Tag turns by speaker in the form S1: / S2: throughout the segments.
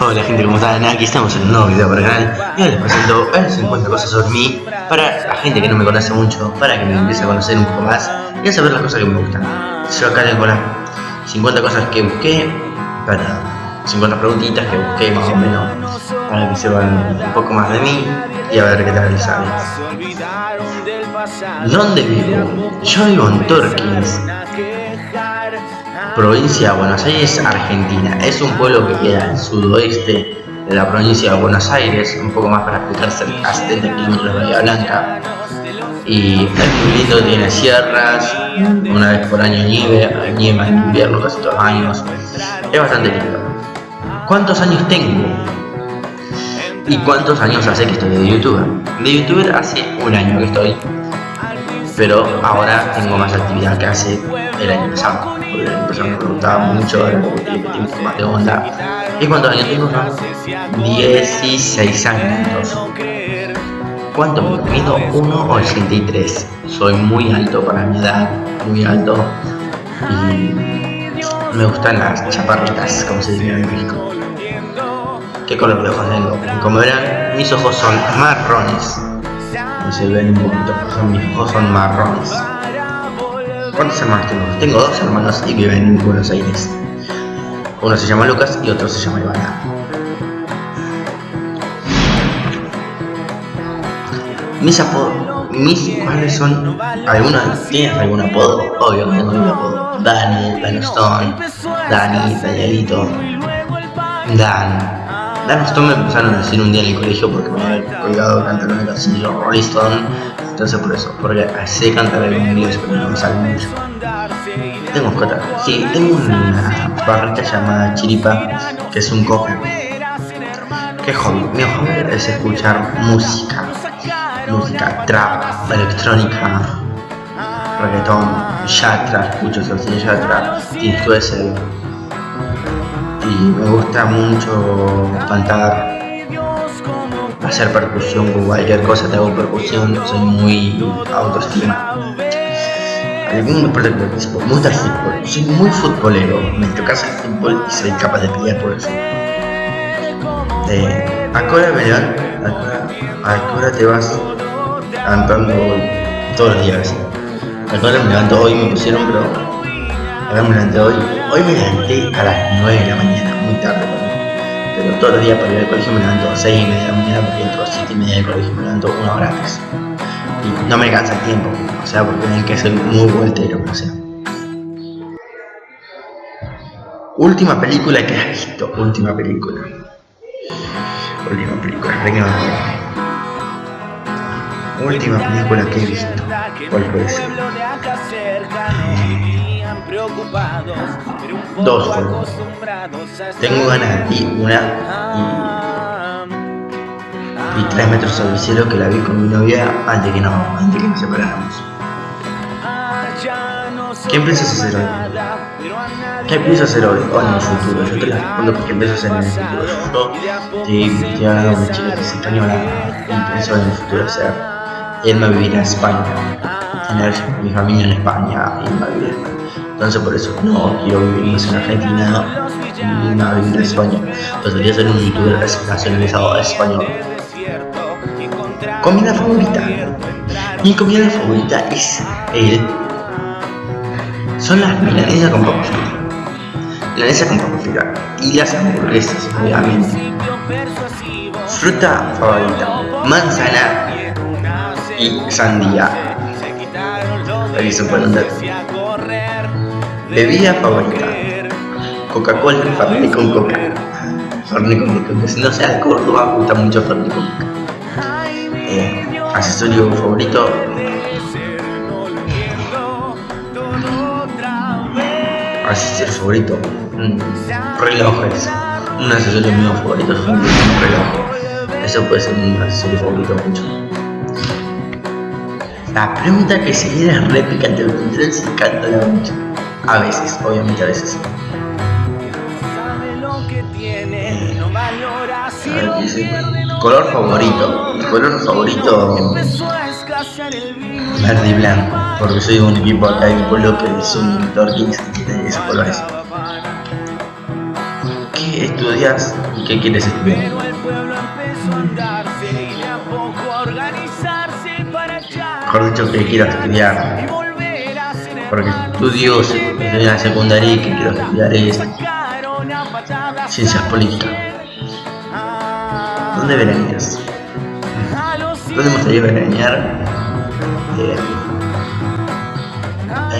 S1: Hola gente, ¿cómo están? Aquí estamos en un nuevo video para el canal y hoy les presento a 50 cosas sobre mí para la gente que no me conoce mucho, para que me empiece a conocer un poco más y a saber las cosas que me gustan. Yo acá tengo las 50 cosas que busqué, para 50 preguntitas que busqué más o menos, para que sepan un poco más de mí y a ver qué tal les sale. ¿Dónde vivo? Yo vivo en Torkins, provincia de Buenos Aires, Argentina. Es un pueblo que queda al sudoeste de la provincia de Buenos Aires, un poco más para explicarse a 70 kilómetros de Bahía Blanca. Y es muy lindo, tiene sierras, una vez por año nieve, nieva en invierno casi todos los años. Es bastante lindo. ¿Cuántos años tengo? ¿Y cuántos años hace que estoy de youtuber? De youtuber hace un año que estoy, pero ahora tengo más actividad que hace el año pasado porque el año pasado me preguntaba mucho, poco más de onda. ¿Y cuántos años tengo? 16 años. ¿Cuánto me mido? 1,83. Soy muy alto para mi edad, muy alto. Y me gustan las chaparritas, como se dice en México. ¿Qué color de ojos tengo? Como verán, mis ojos son marrones. No se ven un poquito, mis ojos son marrones. ¿Cuántos hermanos tengo? Tengo dos hermanos y viven en Buenos Aires. Uno se llama Lucas y otro se llama Ivana. Mis apodos, mis cuáles son algunos tienes algún apodo, obvio que tengo un apodo. Dani, Dan Stone, Dani, Danielito, Dan. Dan Stone me empezaron a decir un día en el colegio porque me había colgado cantando una canción Rolling Stone entonces por eso, porque sé cantar algo en inglés, pero no me sale mucho. Tengo mascota. Sí, tengo una barrita llamada Chiripa, que es un cojo. ¿Qué hobby? Mi hobby es escuchar música. Música trap, electrónica, reggaetón, yatra, escucho Sencillo yatra, Tiesto ese. Y me gusta mucho cantar hacer percusión con cualquier cosa, te hago percusión, soy muy autoestima. Deporte que participo, me gusta el fútbol, soy muy futbolero, me tocas el fútbol y soy capaz de pelear por eso. Eh, ¿A qué hora me ¿A qué hora te vas levantando hoy? Todos los días. ¿A qué hora me levanto hoy? Me pusieron, pero... Ahora me levanté hoy. Hoy me levanté a las 9 de la mañana, muy tarde pero todos los días para ir al colegio me levanto a 6 y media de la mañana porque entro a 7 y media del colegio me levanto una hora antes. Y no me alcanza el tiempo, o sea, porque hay que ser muy voltero, o sea. Última película que has visto, última película. Última película. Última película que he visto. ¿Cuál puede ser? Dos juegos. Tengo ganas de una y, y tres metros sobre el cielo que la vi con mi novia antes que no, antes que nos separáramos. ¿Qué empiezas a hacer hoy? ¿Qué piensas hacer hoy o en el futuro? Yo te la respondo porque empiezo a hacer en el futuro. Yo estoy, hablando una chica que es española y pienso en el futuro hacer irme a vivir a España, tener mi familia en España y irme a vivir a España. Entonces por eso no quiero vivir en Argentina y no vivir en España. Entonces ser un youtuber nacionalizado español. Comida favorita. Mi comida favorita es el... Son las milanesas con papas fritas. Milanesas con papas fritas. Y las hamburguesas, obviamente. Fruta favorita. Manzana y sandía. Ahí se pueden. Bebida favorita. Coca-Cola, Fernet con Coca. Fernet con Coca. Si no sea Córdoba, me gusta mucho Fernet con Coca. Eh, accesorio favorito. Accesorio favorito. Mm, relojes. Un accesorio mío favorito es reloj. Eso puede ser un accesorio favorito mucho. La pregunta que seguirá es re picante, me encanta mucho. A veces, obviamente a veces. Color favorito. Mi color favorito. Verde y blanco. Porque soy de un equipo acá de mi pueblo que es un Dorkins y tiene esos colores. ¿Qué estudias y qué quieres estudiar? Mejor dicho, que quiero estudiar. Porque estudio en la secundaria y que quiero estudiar es ciencias políticas. ¿Dónde veraneas? ¿Dónde me gustaría veranear? Eh,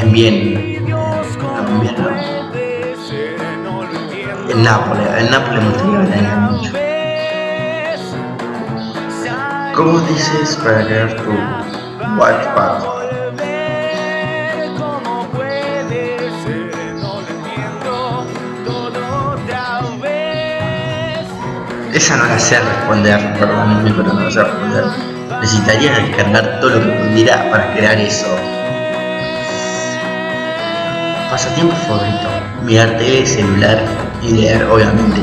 S1: en bien. En bien, En Nápoles. En Nápoles me gustaría veranear mucho. ¿Cómo dices para crear tu Wattpad? Esa no la sé responder, perdónenme, pero no la sé responder. Necesitaría descargar todo lo que pudiera para crear eso. Pasatiempo favorito. Mirar tele, celular y leer, obviamente.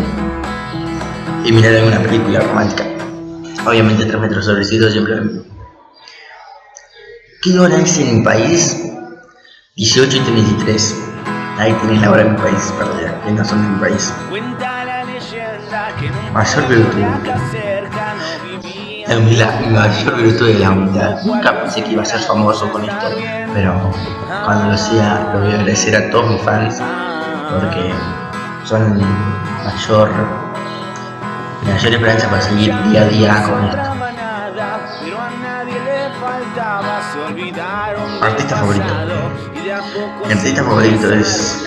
S1: Y mirar alguna película romántica. Obviamente 3 metros sobre siempre ¿Qué hora es en mi país? 18 y 33. Ahí tienes la hora en mi país, perdón, que no son de mi país. Mayor virtud. La, mayor virtud de la humildad. Nunca pensé que iba a ser famoso con esto, pero cuando lo sea, lo voy a agradecer a todos mis fans porque son mayor, mi mayor esperanza para seguir día a día con esto. Artista favorito. Mi artista favorito es.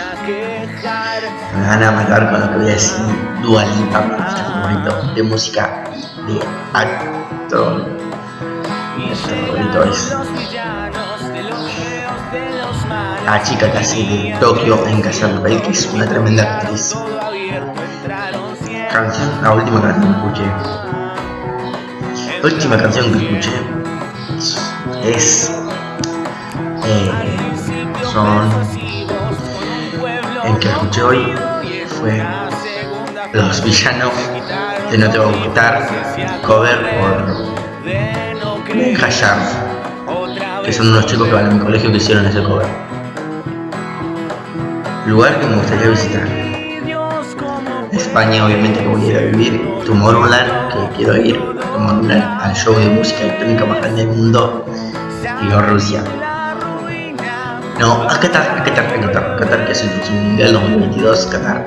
S1: Me van a matar con lo que voy a decir. Dua Lipa, favorito de música y de actor. Artista favorito es. La chica que hace de Tokio en Casa Papel, que es una tremenda actriz. Canción, la última canción que escuché. La última canción que escuché es eh, son el que escuché hoy fue los villanos de No Te Va a Gustar cover por Hayar que son unos chicos que van a mi colegio que hicieron ese cover. Lugar que me gustaría visitar. España obviamente que voy a ir a vivir. Tomorrowland que quiero ir. Tomorrowland al show de música electrónica más grande del mundo y Rusia no, a Qatar, a Qatar, a Qatar, Qatar que es el próximo mundial 2022, Qatar,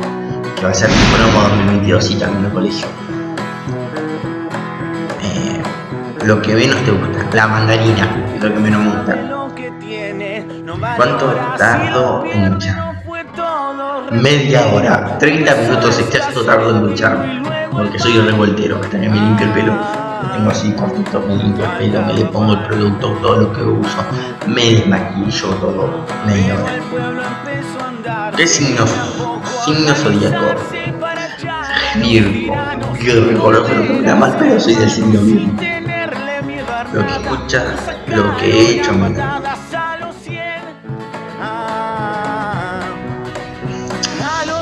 S1: que va a ser como 2022 y también el colegio. Eh, lo que menos te gusta, la mandarina, es lo que menos me gusta. ¿Cuánto tardo en luchar? Media hora, 30 minutos exceso tardo en luchar, porque soy un revoltero, hasta que me limpio el pelo tengo así cortito, me limpio el pelo, me le pongo el producto, todo lo que uso, me desmaquillo todo, media hora. ¿Qué signo? Signo zodíaco. Virgo. Yo reconozco lo que me da mal, pero soy del signo Virgo. Lo que escucha, lo que he hecho, man.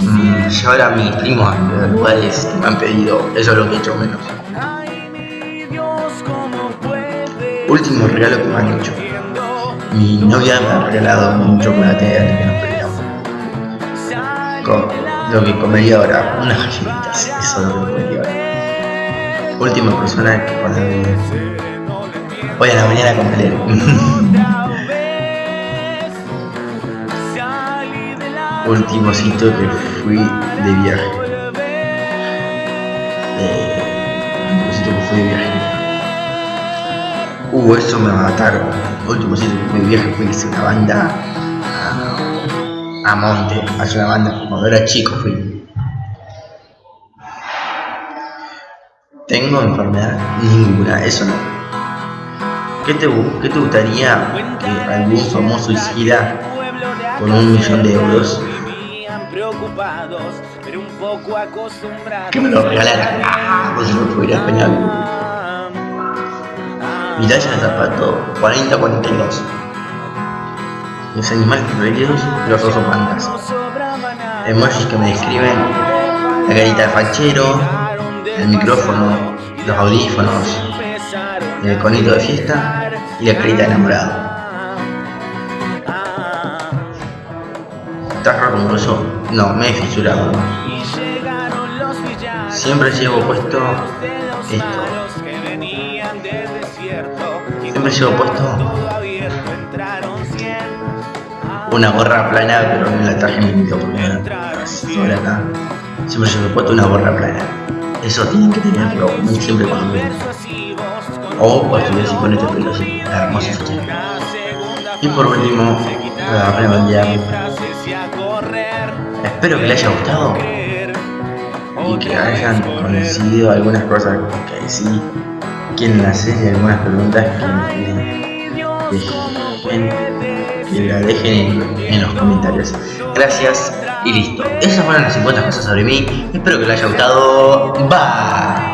S1: Mm, llevar a mis primos lugares que me han pedido, eso es lo que he hecho menos. Último regalo que me han hecho. Mi novia me ha regalado un chocolate antes que nos peleamos. Con lo que comería ahora, unas galletitas, eso es lo que comería ahora. Última persona que cuando Hoy a la mañana con. Último sitio que fui de viaje. Eh, último sitio que fui de viaje. Uh, eso me mataron. Último sitio fui viaje fui hice una banda a, a Monte, hace una banda cuando era chico fui. Tengo enfermedad ninguna, eso no. ¿Qué te, qué te gustaría que algún famoso hiciera con un millón de euros? Que me lo regalara. Ah, pues no pudiera España. Mi talla de zapato 40-42. Los animales preferidos, los osos pandas. Emojis que me describen la carita de fachero, el micrófono, los audífonos, el conito de fiesta y la carita de enamorado. ¿Estás roto No, me he fisurado. Siempre llevo puesto esto. Siempre llevo puesto una gorra plana, pero me la traje en mi porque sobre acá. Siempre llevo puesto una gorra plana. Eso tienen que tenerlo siempre cuando. O cuando estuviese con este pelo así, hermoso Y por último, para redondear, espero que les haya gustado y que hayan coincidido algunas cosas que sí quieren hacer y algunas preguntas que, la dejen en, los comentarios. Gracias y listo. Esas fueron las 50 cosas sobre mí. Espero que les haya gustado. Bye.